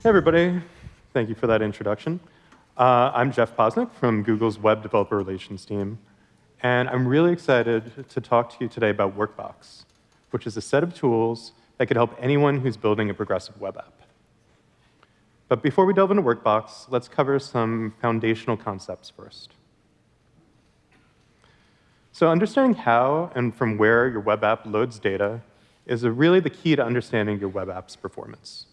Hey, everybody. Thank you for that introduction. Uh, I'm Jeff Posnick from Google's Web Developer Relations team, and I'm really excited to talk to you today about Workbox, which is a set of tools that could help anyone who's building a progressive web app. But before we delve into Workbox, let's cover some foundational concepts first. So understanding how and from where your web app loads data is really the key to understanding your web app's performance.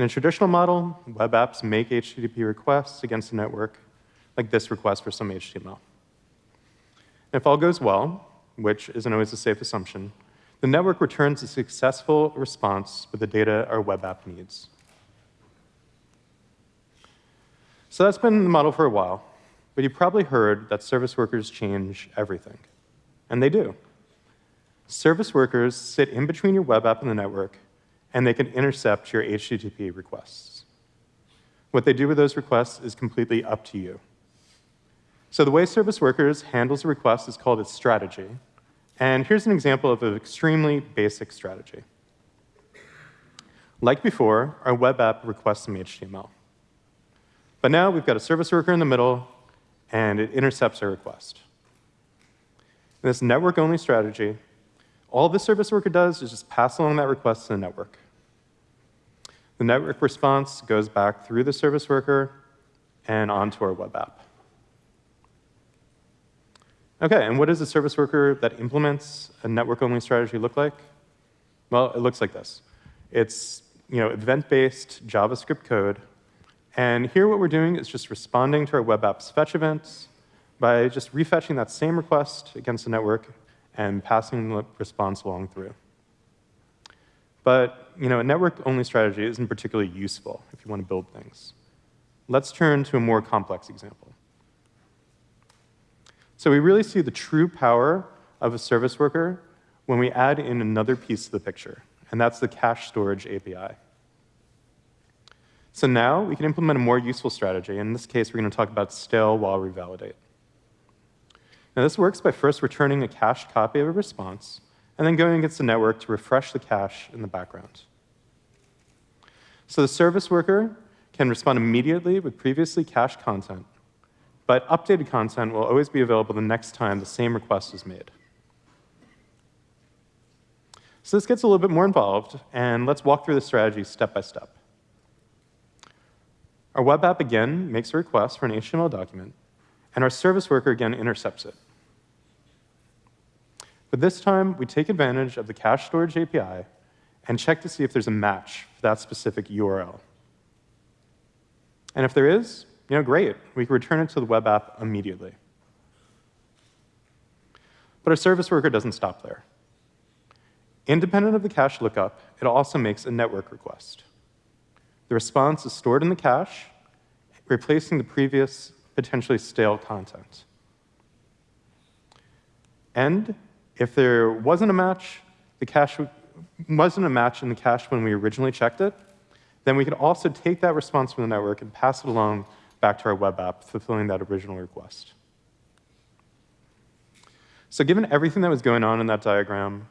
In a traditional model, web apps make HTTP requests against the network, like this request for some HTML. And if all goes well, which isn't always a safe assumption, the network returns a successful response with the data our web app needs. So that's been the model for a while, but you've probably heard that service workers change everything. And they do. Service workers sit in between your web app and the network, and they can intercept your HTTP requests. What they do with those requests is completely up to you. So the way service workers handles a request is called a strategy. And here's an example of an extremely basic strategy. Like before, our web app requests some HTML. But now we've got a service worker in the middle, and it intercepts our request. In this network-only strategy, all the service worker does is just pass along that request to the network. The network response goes back through the service worker and onto our web app. Okay, and what does a service worker that implements a network-only strategy look like? Well, it looks like this. It's you know, event-based JavaScript code and here what we're doing is just responding to our web app's fetch events by just refetching that same request against the network and passing the response along through. But you know, a network-only strategy isn't particularly useful if you want to build things. Let's turn to a more complex example. So we really see the true power of a service worker when we add in another piece to the picture, and that's the cache storage API. So now we can implement a more useful strategy. In this case, we're going to talk about stale while revalidate. Now this works by first returning a cached copy of a response, and then going against the network to refresh the cache in the background. So the service worker can respond immediately with previously cached content, but updated content will always be available the next time the same request is made. So this gets a little bit more involved, and let's walk through the strategy step by step. Our web app again makes a request for an HTML document, and our service worker again intercepts it. But this time, we take advantage of the cache storage API and check to see if there's a match for that specific URL. And if there is, you know, great. We can return it to the web app immediately. But our service worker doesn't stop there. Independent of the cache lookup, it also makes a network request. The response is stored in the cache, replacing the previous potentially stale content. And if there wasn't a match, the cache wasn't a match in the cache when we originally checked it, then we could also take that response from the network and pass it along back to our web app, fulfilling that original request. So given everything that was going on in that diagram,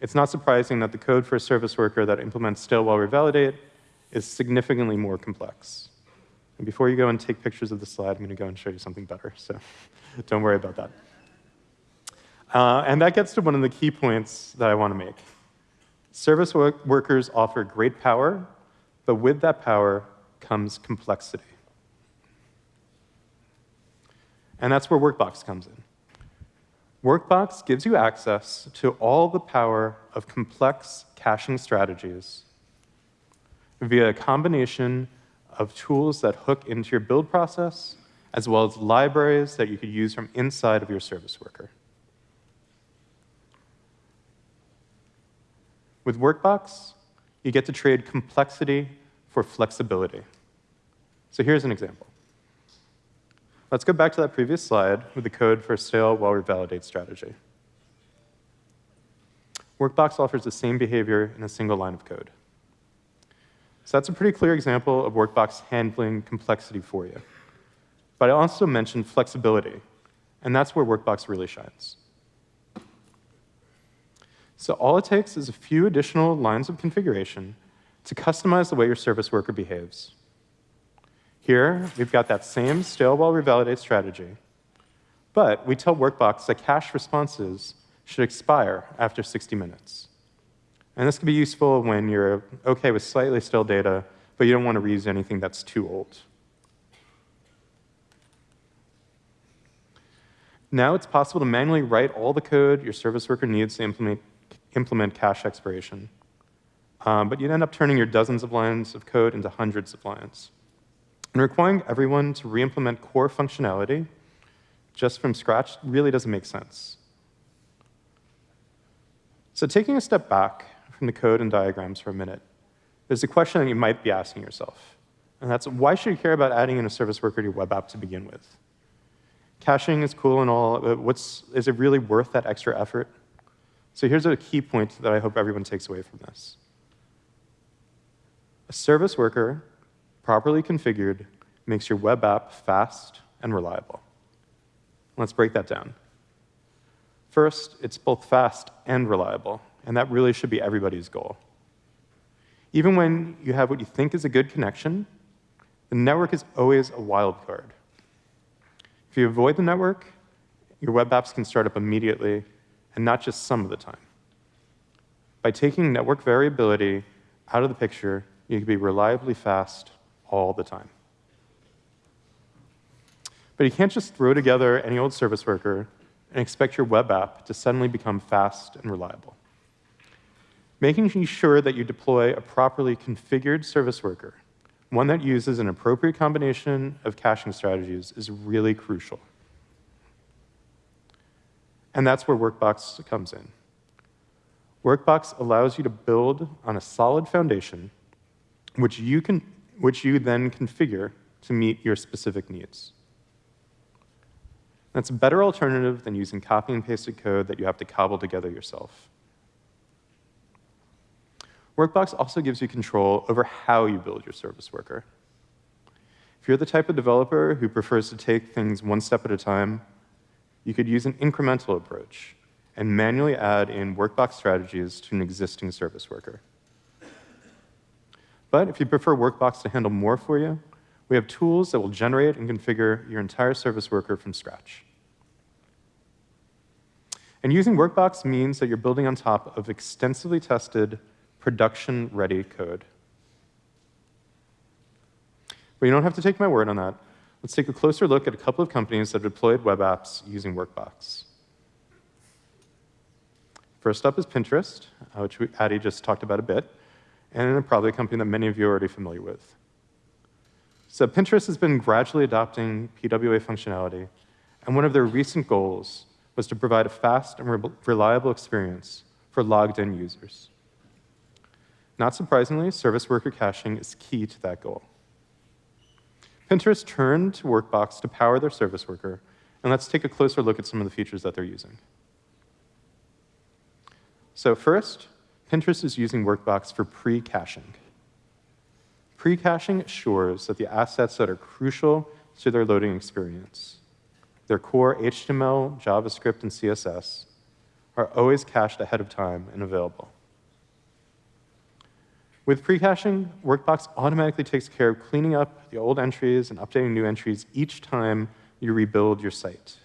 it's not surprising that the code for a service worker that implements stale while revalidate is significantly more complex. And before you go and take pictures of the slide, I'm going to go and show you something better, so don't worry about that. Uh, and that gets to one of the key points that I want to make. Service work workers offer great power, but with that power comes complexity. And that's where Workbox comes in. Workbox gives you access to all the power of complex caching strategies via a combination of tools that hook into your build process, as well as libraries that you could use from inside of your service worker. With Workbox, you get to trade complexity for flexibility. So here's an example. Let's go back to that previous slide with the code for stale while revalidate strategy. Workbox offers the same behavior in a single line of code. So that's a pretty clear example of Workbox handling complexity for you. But I also mentioned flexibility, and that's where Workbox really shines. So all it takes is a few additional lines of configuration to customize the way your service worker behaves. Here, we've got that same stale while revalidate strategy, but we tell Workbox that cache responses should expire after 60 minutes. And this can be useful when you're okay with slightly stale data, but you don't want to reuse anything that's too old. Now it's possible to manually write all the code your service worker needs to implement, implement cache expiration. Um, but you'd end up turning your dozens of lines of code into hundreds of lines. And requiring everyone to re-implement core functionality just from scratch really doesn't make sense. So taking a step back from the code and diagrams for a minute, there's a question that you might be asking yourself. And that's, why should you care about adding in a service worker to your web app to begin with? Caching is cool and all, but what's, is it really worth that extra effort? So here's a key point that I hope everyone takes away from this. A service worker, properly configured, makes your web app fast and reliable. Let's break that down. First, it's both fast and reliable, and that really should be everybody's goal. Even when you have what you think is a good connection, the network is always a wildcard. If you avoid the network, your web apps can start up immediately, and not just some of the time. By taking network variability out of the picture, you can be reliably fast all the time. But you can't just throw together any old service worker and expect your web app to suddenly become fast and reliable. Making sure that you deploy a properly configured service worker, one that uses an appropriate combination of caching strategies, is really crucial. And that's where Workbox comes in. Workbox allows you to build on a solid foundation, which you, can, which you then configure to meet your specific needs. That's a better alternative than using copy and pasted code that you have to cobble together yourself. Workbox also gives you control over how you build your service worker. If you're the type of developer who prefers to take things one step at a time, you could use an incremental approach and manually add in Workbox strategies to an existing service worker. But if you prefer Workbox to handle more for you, we have tools that will generate and configure your entire service worker from scratch. And using Workbox means that you're building on top of extensively tested, production-ready code. But you don't have to take my word on that. Let's take a closer look at a couple of companies that have deployed web apps using Workbox. First up is Pinterest, uh, which Addy just talked about a bit, and probably a company that many of you are already familiar with. So Pinterest has been gradually adopting PWA functionality, and one of their recent goals was to provide a fast and re reliable experience for logged in users. Not surprisingly, service worker caching is key to that goal. Pinterest turned to Workbox to power their service worker, and let's take a closer look at some of the features that they're using. So first, Pinterest is using Workbox for pre-caching. Pre-caching assures that the assets that are crucial to their loading experience, their core HTML, JavaScript, and CSS, are always cached ahead of time and available. With pre-caching, Workbox automatically takes care of cleaning up the old entries and updating new entries each time you rebuild your site.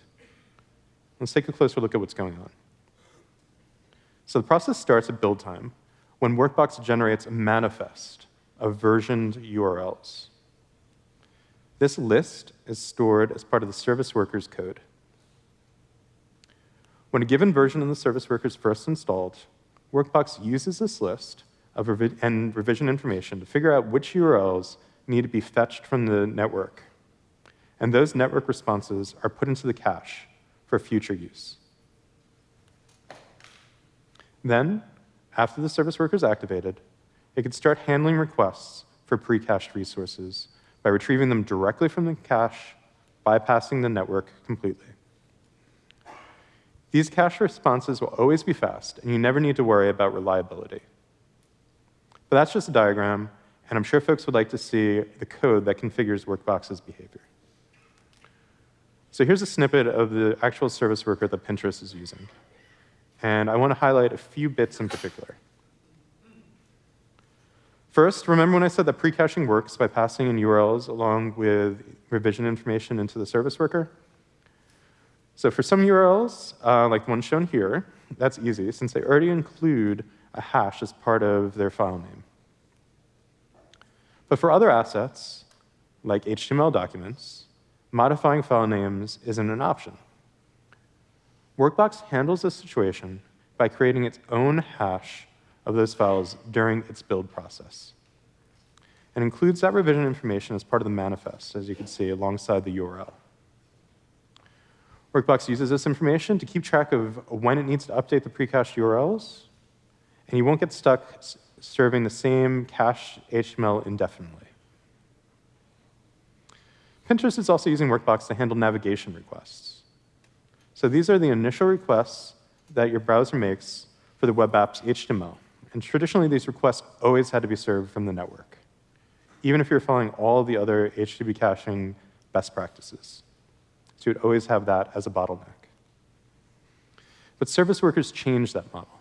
Let's take a closer look at what's going on. So the process starts at build time, when Workbox generates a manifest of versioned URLs. This list is stored as part of the service worker's code. When a given version of the service worker is first installed, Workbox uses this list of revi and revision information to figure out which URLs need to be fetched from the network. And those network responses are put into the cache for future use. Then, after the service worker is activated, it can start handling requests for pre-cached resources by retrieving them directly from the cache, bypassing the network completely. These cache responses will always be fast, and you never need to worry about reliability. But that's just a diagram, and I'm sure folks would like to see the code that configures Workbox's behavior. So here's a snippet of the actual service worker that Pinterest is using. And I want to highlight a few bits in particular. First, remember when I said that pre-caching works by passing in URLs along with revision information into the service worker? So for some URLs, uh, like the one shown here, that's easy since they already include a hash as part of their file name. But for other assets, like HTML documents, modifying file names isn't an option. Workbox handles this situation by creating its own hash of those files during its build process. And includes that revision information as part of the manifest, as you can see, alongside the URL. Workbox uses this information to keep track of when it needs to update the pre-cached URLs, and you won't get stuck serving the same cached HTML indefinitely. Pinterest is also using Workbox to handle navigation requests. So these are the initial requests that your browser makes for the web app's HTML. And traditionally, these requests always had to be served from the network, even if you're following all the other HTTP caching best practices. So you'd always have that as a bottleneck. But service workers changed that model.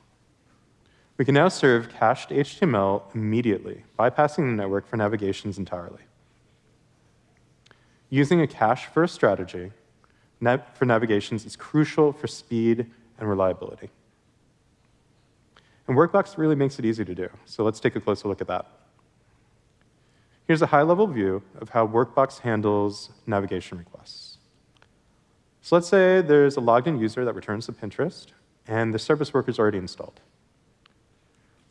We can now serve cached HTML immediately, bypassing the network for navigations entirely. Using a cache-first strategy for navigations is crucial for speed and reliability. And Workbox really makes it easy to do, so let's take a closer look at that. Here's a high-level view of how Workbox handles navigation requests. So let's say there's a logged-in user that returns to Pinterest, and the service worker is already installed.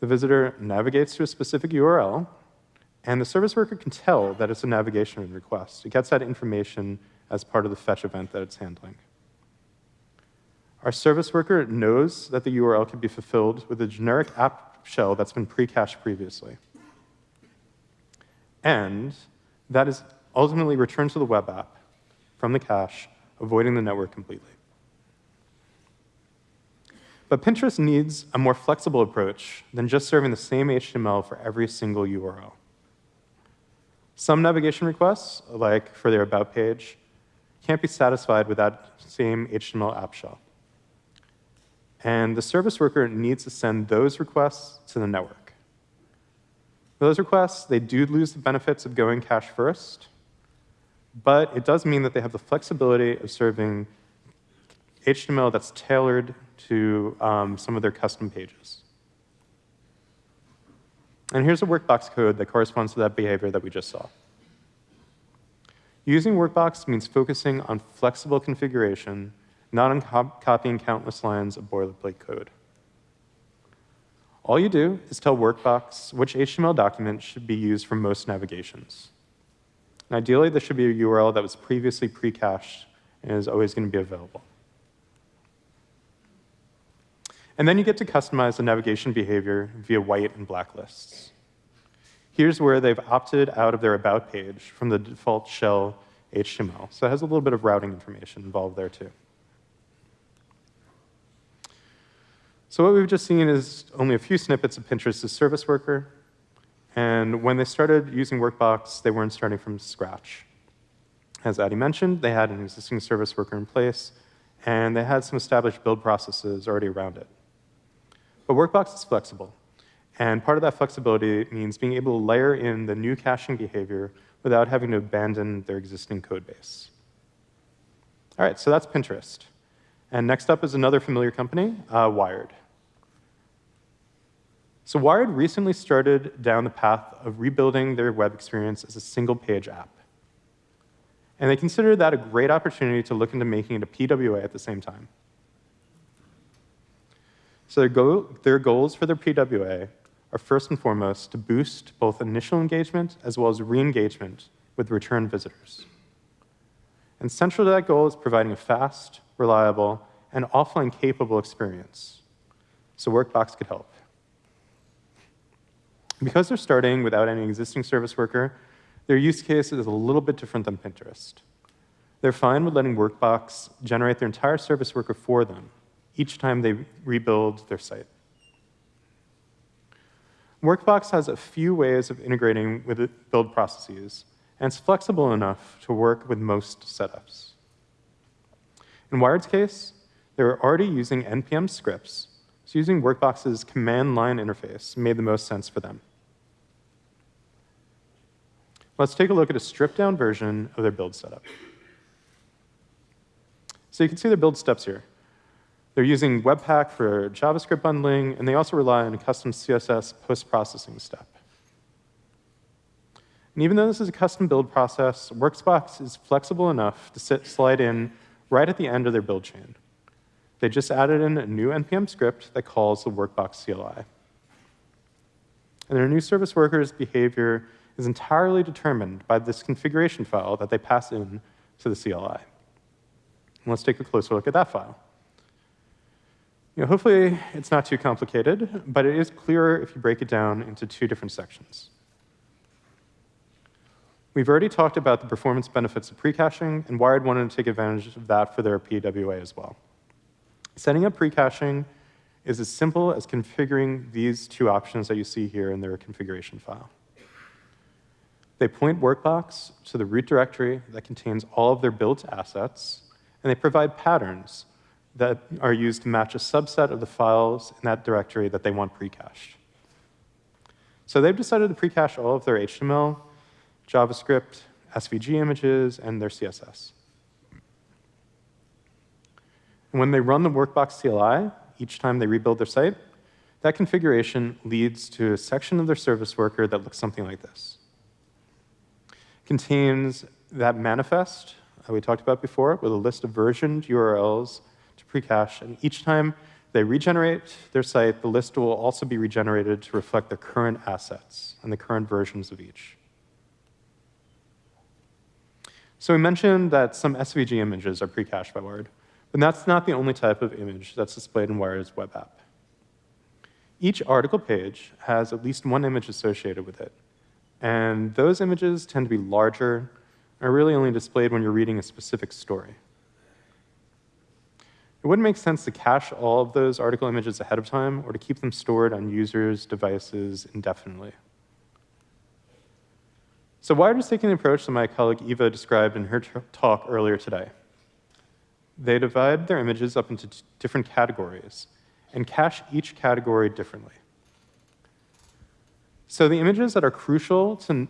The visitor navigates to a specific URL, and the service worker can tell that it's a navigation request. It gets that information as part of the fetch event that it's handling. Our service worker knows that the URL can be fulfilled with a generic app shell that's been pre-cached previously. And that is ultimately returned to the web app from the cache, avoiding the network completely. But Pinterest needs a more flexible approach than just serving the same HTML for every single URL. Some navigation requests, like for their About page, can't be satisfied with that same HTML app shell. And the service worker needs to send those requests to the network. For Those requests, they do lose the benefits of going cache first, but it does mean that they have the flexibility of serving HTML that's tailored to um, some of their custom pages. And here's a workbox code that corresponds to that behavior that we just saw. Using workbox means focusing on flexible configuration not on cop copying countless lines of boilerplate code. All you do is tell Workbox which HTML document should be used for most navigations. And ideally, this should be a URL that was previously pre-cached and is always going to be available. And then you get to customize the navigation behavior via white and black lists. Here's where they've opted out of their About page from the default shell HTML. So it has a little bit of routing information involved there, too. So what we've just seen is only a few snippets of Pinterest's service worker. And when they started using Workbox, they weren't starting from scratch. As Addy mentioned, they had an existing service worker in place, and they had some established build processes already around it. But Workbox is flexible. And part of that flexibility means being able to layer in the new caching behavior without having to abandon their existing code base. All right, so that's Pinterest. And next up is another familiar company, uh, Wired. So Wired recently started down the path of rebuilding their web experience as a single-page app. And they considered that a great opportunity to look into making it a PWA at the same time. So their, their goals for their PWA are first and foremost to boost both initial engagement as well as re-engagement with return visitors. And central to that goal is providing a fast, reliable, and offline capable experience. So Workbox could help. Because they're starting without any existing service worker, their use case is a little bit different than Pinterest. They're fine with letting Workbox generate their entire service worker for them each time they rebuild their site. Workbox has a few ways of integrating with build processes, and it's flexible enough to work with most setups. In Wired's case, they were already using NPM scripts, so using Workbox's command line interface made the most sense for them. Let's take a look at a stripped-down version of their build setup. So you can see their build steps here. They're using Webpack for JavaScript bundling, and they also rely on a custom CSS post-processing step. And even though this is a custom build process, Workbox is flexible enough to sit, slide in right at the end of their build chain. They just added in a new NPM script that calls the Workbox CLI. And their new service worker's behavior is entirely determined by this configuration file that they pass in to the CLI. And let's take a closer look at that file. You know, hopefully, it's not too complicated, but it is clearer if you break it down into two different sections. We've already talked about the performance benefits of pre-caching, and Wired wanted to take advantage of that for their PWA as well. Setting up pre-caching is as simple as configuring these two options that you see here in their configuration file. They point Workbox to the root directory that contains all of their built assets, and they provide patterns that are used to match a subset of the files in that directory that they want pre-cached. So they've decided to pre-cache all of their HTML, JavaScript, SVG images, and their CSS. And when they run the Workbox CLI, each time they rebuild their site, that configuration leads to a section of their service worker that looks something like this. It contains that manifest that we talked about before with a list of versioned URLs to precache, and each time they regenerate their site, the list will also be regenerated to reflect the current assets and the current versions of each. So we mentioned that some SVG images are pre-cached by Wired, but that's not the only type of image that's displayed in Wired's web app. Each article page has at least one image associated with it, and those images tend to be larger and are really only displayed when you're reading a specific story. It wouldn't make sense to cache all of those article images ahead of time or to keep them stored on users' devices indefinitely. So Wired is taking the approach that my colleague Eva described in her talk earlier today. They divide their images up into different categories and cache each category differently. So the images that are crucial to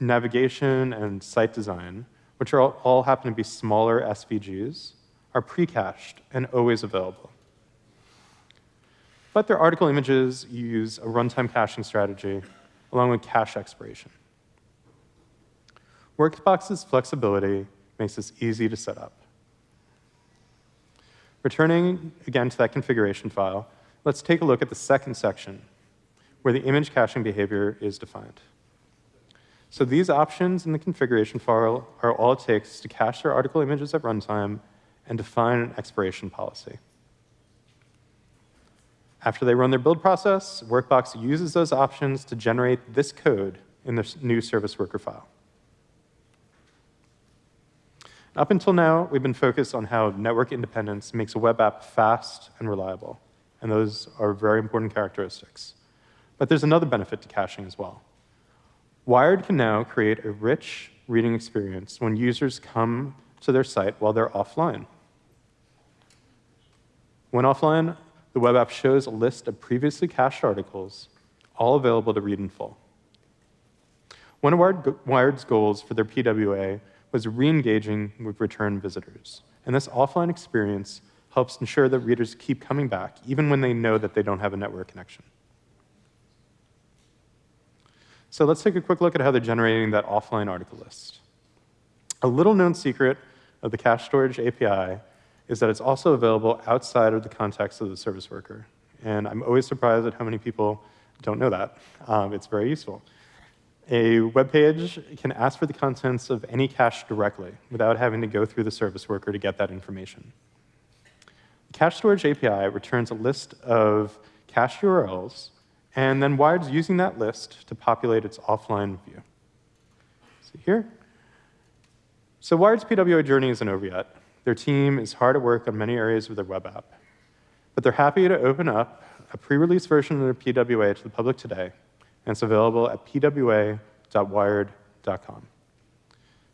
navigation and site design, which are all, all happen to be smaller SVGs, are pre-cached and always available. But their article images use a runtime caching strategy along with cache expiration. Workbox's flexibility makes this easy to set up. Returning again to that configuration file, let's take a look at the second section, where the image caching behavior is defined. So these options in the configuration file are all it takes to cache their article images at runtime and define an expiration policy. After they run their build process, Workbox uses those options to generate this code in the new service worker file. Up until now, we've been focused on how network independence makes a web app fast and reliable, and those are very important characteristics. But there's another benefit to caching as well. Wired can now create a rich reading experience when users come to their site while they're offline. When offline, the web app shows a list of previously cached articles, all available to read in full. One of Wired's goals for their PWA was re-engaging with return visitors. And this offline experience helps ensure that readers keep coming back, even when they know that they don't have a network connection. So let's take a quick look at how they're generating that offline article list. A little known secret of the cache storage API is that it's also available outside of the context of the service worker. And I'm always surprised at how many people don't know that. Um, it's very useful. A web page can ask for the contents of any cache directly without having to go through the service worker to get that information. The cache storage API returns a list of cache URLs, and then Wired's using that list to populate its offline view. See here? So Wired's PWA journey isn't over yet. Their team is hard at work on many areas of their web app. But they're happy to open up a pre-release version of their PWA to the public today and it's available at pwa.wired.com.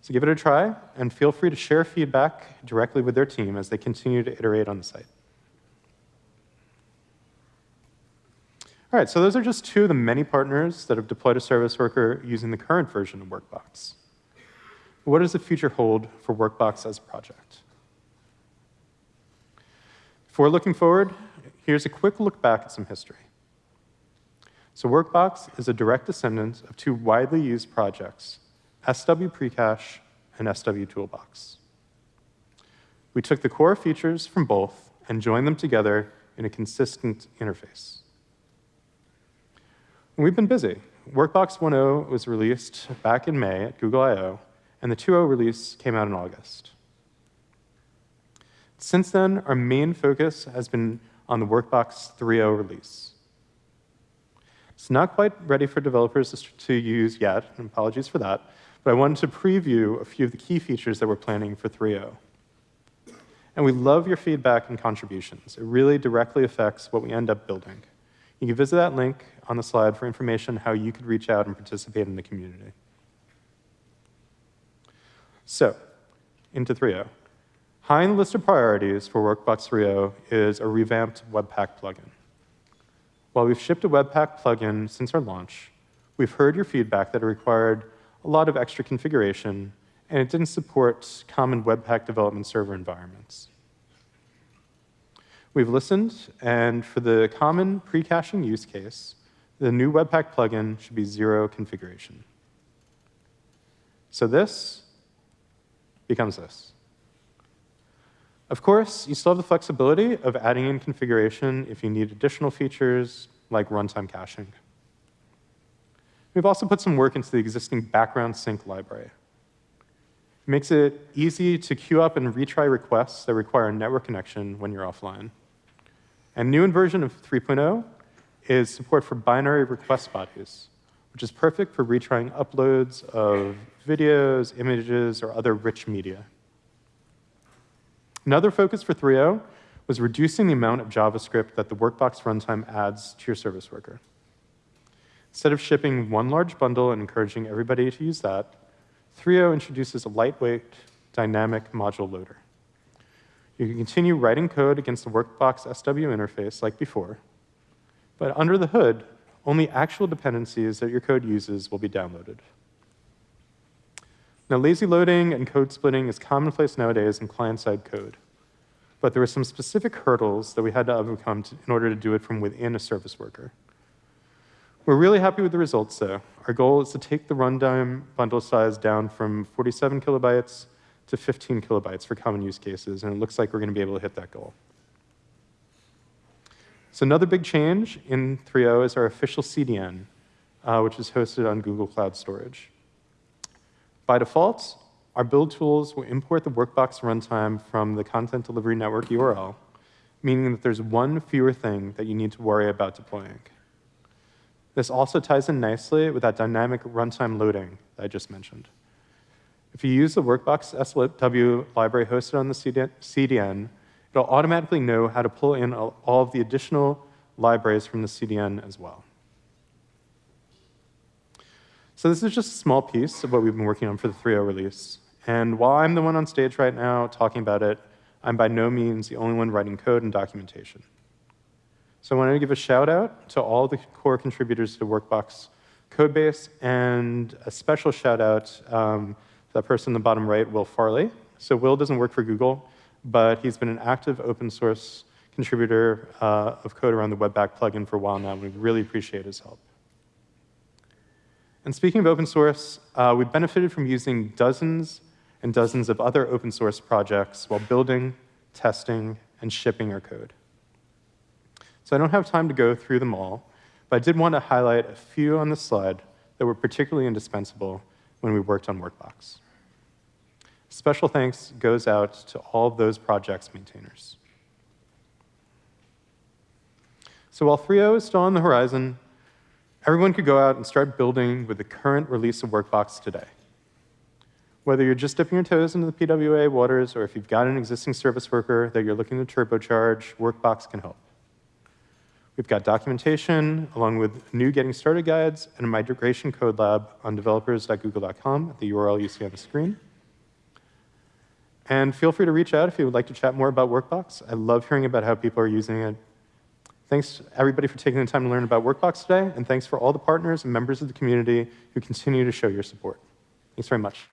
So give it a try, and feel free to share feedback directly with their team as they continue to iterate on the site. All right, so those are just two of the many partners that have deployed a service worker using the current version of Workbox. What does the future hold for Workbox as a project? Before looking forward, here's a quick look back at some history. So Workbox is a direct descendant of two widely used projects, SW Precache and SW Toolbox. We took the core features from both and joined them together in a consistent interface. We've been busy. Workbox 1.0 was released back in May at Google I/O, and the 2.0 release came out in August. Since then, our main focus has been on the Workbox 3.0 release. It's not quite ready for developers to use yet, and apologies for that, but I wanted to preview a few of the key features that we're planning for 3.0. And we love your feedback and contributions. It really directly affects what we end up building. You can visit that link on the slide for information how you could reach out and participate in the community. So, into 3.0. High in the list of priorities for Workbox 3.0 is a revamped Webpack plugin. While we've shipped a Webpack plugin since our launch, we've heard your feedback that it required a lot of extra configuration, and it didn't support common Webpack development server environments. We've listened, and for the common pre-caching use case, the new Webpack plugin should be zero configuration. So this becomes this. Of course, you still have the flexibility of adding in configuration if you need additional features like runtime caching. We've also put some work into the existing background sync library. It makes it easy to queue up and retry requests that require a network connection when you're offline. And new in version of 3.0 is support for binary request bodies, which is perfect for retrying uploads of videos, images, or other rich media. Another focus for 3.0 was reducing the amount of JavaScript that the Workbox runtime adds to your service worker. Instead of shipping one large bundle and encouraging everybody to use that, 3.0 introduces a lightweight, dynamic module loader. You can continue writing code against the Workbox SW interface like before, but under the hood, only actual dependencies that your code uses will be downloaded. Now, lazy loading and code splitting is commonplace nowadays in client-side code, but there were some specific hurdles that we had to overcome to, in order to do it from within a service worker. We're really happy with the results, though. Our goal is to take the runtime bundle size down from 47 kilobytes to 15 kilobytes for common use cases, and it looks like we're going to be able to hit that goal. So another big change in 3.0 is our official CDN, uh, which is hosted on Google Cloud Storage. By default, our build tools will import the Workbox runtime from the Content Delivery Network URL, meaning that there's one fewer thing that you need to worry about deploying. This also ties in nicely with that dynamic runtime loading that I just mentioned. If you use the Workbox SW library hosted on the CDN, it'll automatically know how to pull in all of the additional libraries from the CDN as well. So this is just a small piece of what we've been working on for the 3.0 release. And while I'm the one on stage right now talking about it, I'm by no means the only one writing code and documentation. So I wanted to give a shout out to all the core contributors to Workbox codebase and a special shout out um, that person in the bottom right, Will Farley. So Will doesn't work for Google, but he's been an active open source contributor uh, of code around the Webpack plugin for a while now, we really appreciate his help. And speaking of open source, uh, we've benefited from using dozens and dozens of other open source projects while building, testing, and shipping our code. So I don't have time to go through them all, but I did want to highlight a few on this slide that were particularly indispensable when we worked on Workbox. Special thanks goes out to all of those projects maintainers. So while 3.0 is still on the horizon, everyone could go out and start building with the current release of Workbox today. Whether you're just dipping your toes into the PWA waters or if you've got an existing service worker that you're looking to turbocharge, Workbox can help. We've got documentation, along with new getting started guides and a migration code lab on developers.google.com at the URL you see on the screen. And feel free to reach out if you would like to chat more about Workbox. I love hearing about how people are using it. Thanks, everybody, for taking the time to learn about Workbox today, and thanks for all the partners and members of the community who continue to show your support. Thanks very much.